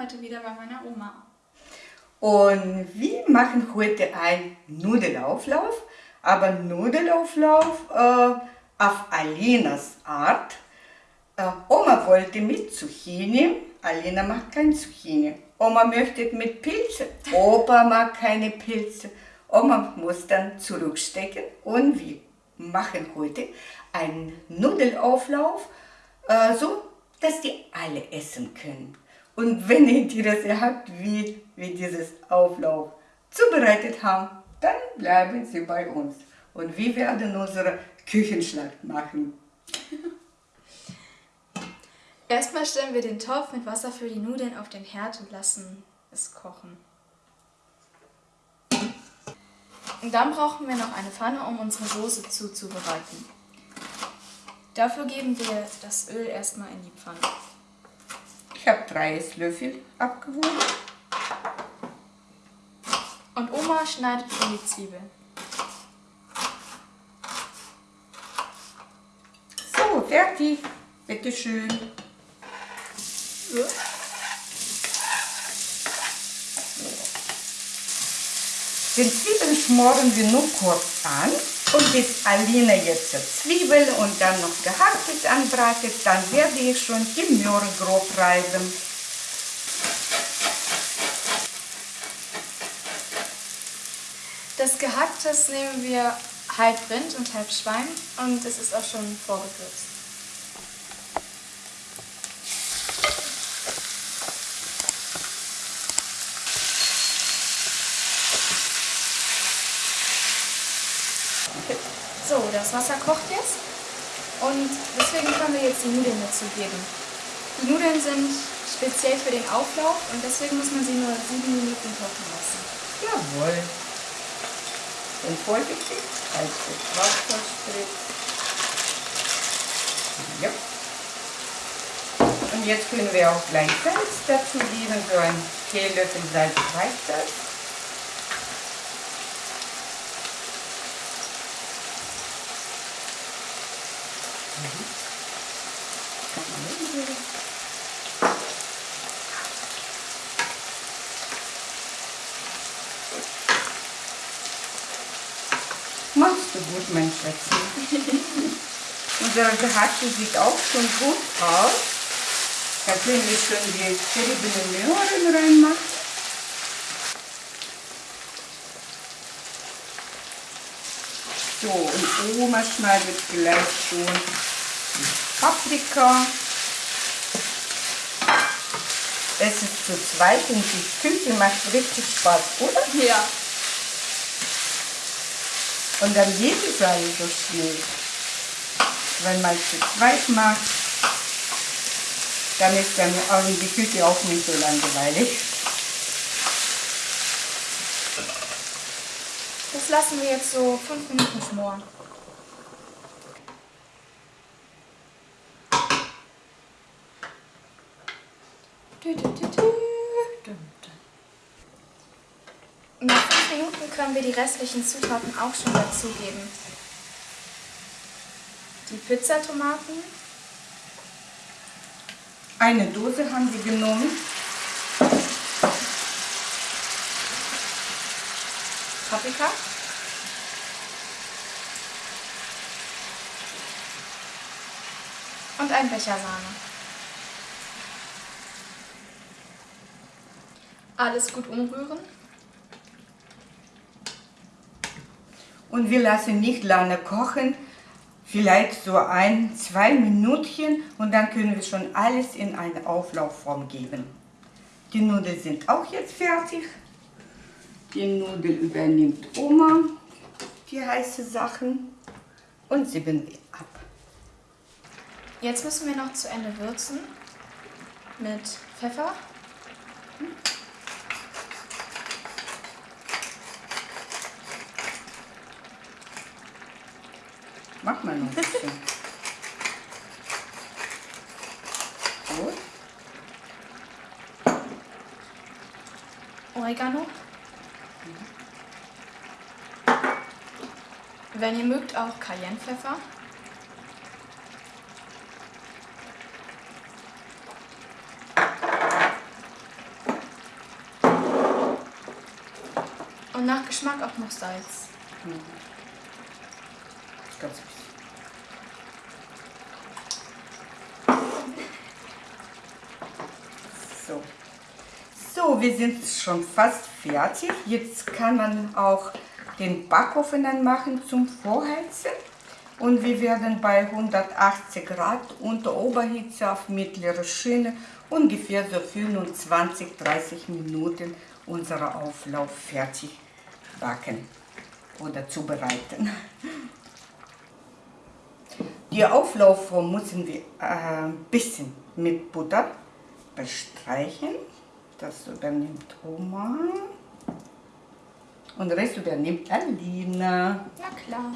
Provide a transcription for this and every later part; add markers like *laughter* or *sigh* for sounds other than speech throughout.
heute wieder bei meiner Oma. Und wir machen heute einen Nudelauflauf, aber Nudelauflauf äh, auf Alenas Art. Äh, Oma wollte mit Zucchini, Alena macht kein Zucchini. Oma möchte mit Pilze, Opa mag keine Pilze. Oma muss dann zurückstecken und wir machen heute einen Nudelauflauf, äh, so dass die alle essen können. Und wenn ihr Interesse habt, wie wir dieses Auflauf zubereitet haben, dann bleiben Sie bei uns. Und wir werden unsere Küchenschlacht machen. Erstmal stellen wir den Topf mit Wasser für die Nudeln auf den Herd und lassen es kochen. Und dann brauchen wir noch eine Pfanne, um unsere Soße zuzubereiten. Dafür geben wir das Öl erstmal in die Pfanne. Ich habe drei Esslöffel abgewogen. Und Oma schneidet schon die Zwiebeln. So, fertig. Bitte schön. Den Zwiebeln schmoren wir nur kurz an. Und bis Alina jetzt Zwiebel und dann noch gehacktes anbratet, dann werde ich schon die Möhre grob reiben. Das Gehacktes nehmen wir halb Rind und halb Schwein und es ist auch schon vorgewürzt. So, das Wasser kocht jetzt und deswegen können wir jetzt die Nudeln dazugeben. Die Nudeln sind speziell für den Auflauf und deswegen muss man sie nur sieben Minuten kochen lassen. Jawohl. Und vorsichtig, als das Wasser spritzt. Ja. Und jetzt können wir auch gleich Salz dazu geben, so ein Teelöffel Salz reicht das. Du gut, mein Schätzchen. *laughs* Unser Gehackte sieht auch schon gut aus. Da können wir schon die zerriebene Möhren reinmachen. So, und Oma schneidet gleich schon Paprika. Es ist zu zweit und die Küche macht richtig Spaß, oder? Ja. Und dann geht es alles so schnell. Wenn man zu zweit macht, dann ist dann die Küche auch nicht so langweilig. Das lassen wir jetzt so fünf Minuten schmoren. Nach fünf Minuten können wir die restlichen Zutaten auch schon dazugeben. Die Pizzatomaten, Eine Dose haben wir genommen. Paprika, und ein Becher Sahne. Alles gut umrühren. Und wir lassen nicht lange kochen, vielleicht so ein, zwei Minuten und dann können wir schon alles in eine Auflaufform geben. Die Nudeln sind auch jetzt fertig. Die Nudeln übernimmt Oma, die heiße Sachen und sieben wir ab. Jetzt müssen wir noch zu Ende würzen mit Pfeffer. Mach mal noch ein bisschen. so. Oregano. Wenn ihr mögt, auch Cayennepfeffer. Und nach Geschmack auch noch Salz. Mhm. Ganz wir sind schon fast fertig. Jetzt kann man auch den Backofen anmachen zum Vorheizen. Und wir werden bei 180 Grad unter Oberhitze auf mittlere Schiene ungefähr so 25, 30 Minuten unseren Auflauf fertig backen oder zubereiten. Die Auflaufform müssen wir ein äh, bisschen mit Butter bestreichen. Das übernimmt Oma. Und den Rest übernimmt Alina. Ja klar.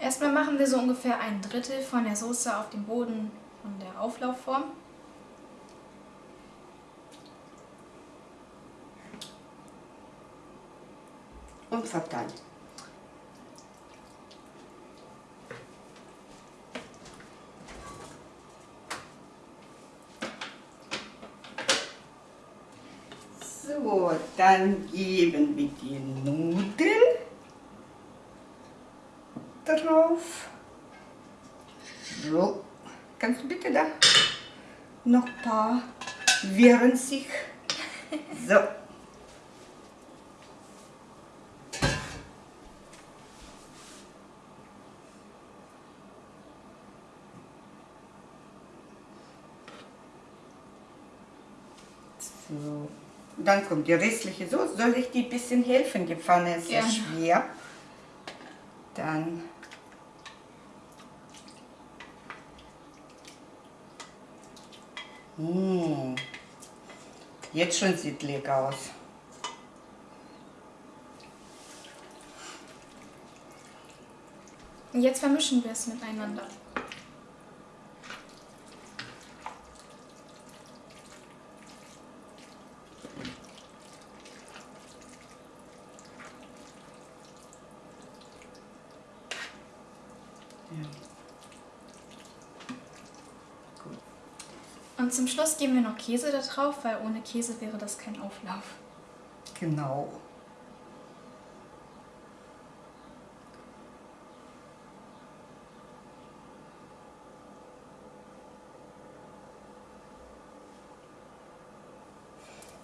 Erstmal machen wir so ungefähr ein Drittel von der Soße auf dem Boden von der Auflaufform. Und verteilen. So, dann geben wir die Nudeln drauf. So, kannst du bitte da noch ein paar wehren sich. So. So. Dann kommt die restliche Soße. Soll ich die ein bisschen helfen? Die Pfanne ist sehr schwer. Dann Mmh. Jetzt schon sieht lecker aus. Jetzt vermischen wir es miteinander. Und zum Schluss geben wir noch Käse da drauf, weil ohne Käse wäre das kein Auflauf. Genau.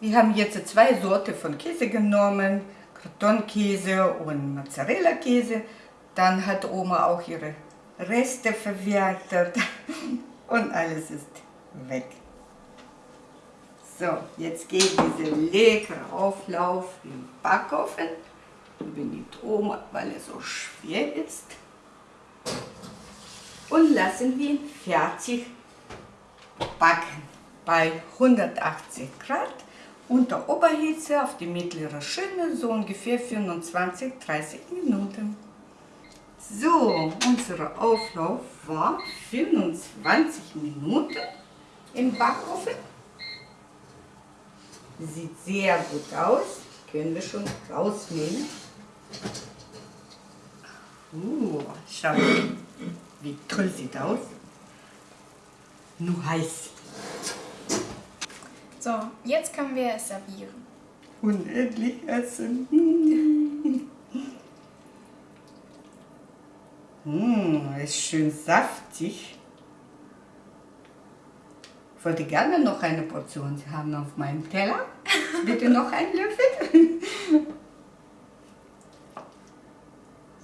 Wir haben jetzt zwei Sorten von Käse genommen, Kartonkäse und Mozzarella-Käse. Dann hat Oma auch ihre Reste verwertet *laughs* und alles ist weg. So, jetzt geht dieser leckere Auflauf im Backofen. Übernimmt Oma, weil er so schwer ist. Und lassen wir ihn fertig backen. Bei 180 Grad unter Oberhitze auf die mittlere Schiene, so ungefähr 25-30 Minuten. So, unser Auflauf war 25 Minuten im Backofen. Sieht sehr gut aus. Können wir schon rausnehmen. Uh, schau, wie toll sieht aus. Nur heiß. So, jetzt können wir es servieren. Unendlich essen. *laughs* mmh, ist schön saftig wollte gerne noch eine Portion haben auf meinem Teller. Bitte noch einen Löffel.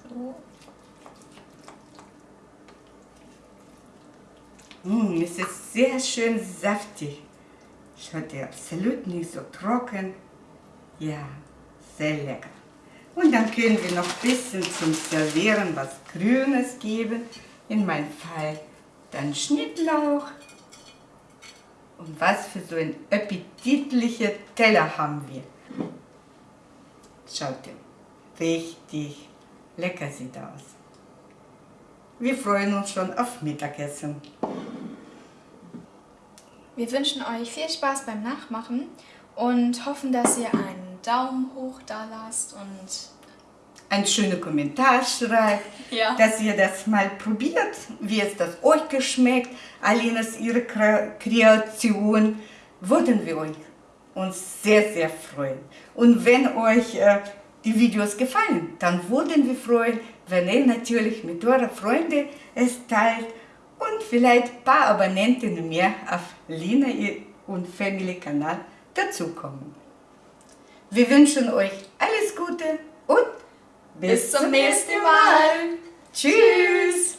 So. Mmh, es ist sehr schön saftig. Schaut ihr, absolut nicht so trocken. Ja, sehr lecker. Und dann können wir noch ein bisschen zum Servieren was Grünes geben. In meinem Fall dann Schnittlauch und was für so ein appetitlicher Teller haben wir. Schaut ihr, richtig lecker sieht aus. Wir freuen uns schon auf Mittagessen. Wir wünschen euch viel Spaß beim Nachmachen und hoffen, dass ihr einen Daumen hoch da lasst und einen schönen Kommentar schreibt, ja. dass ihr das mal probiert, wie es das euch geschmeckt. Alinas ihre Kreation würden wir euch uns sehr, sehr freuen. Und wenn euch äh, die Videos gefallen, dann würden wir freuen, wenn ihr natürlich mit euren Freunden es teilt und vielleicht ein paar Abonnenten mehr auf Lina und Family Kanal dazukommen. Wir wünschen euch alles Gute und bis, bis zum nächsten Mal. Tschüss.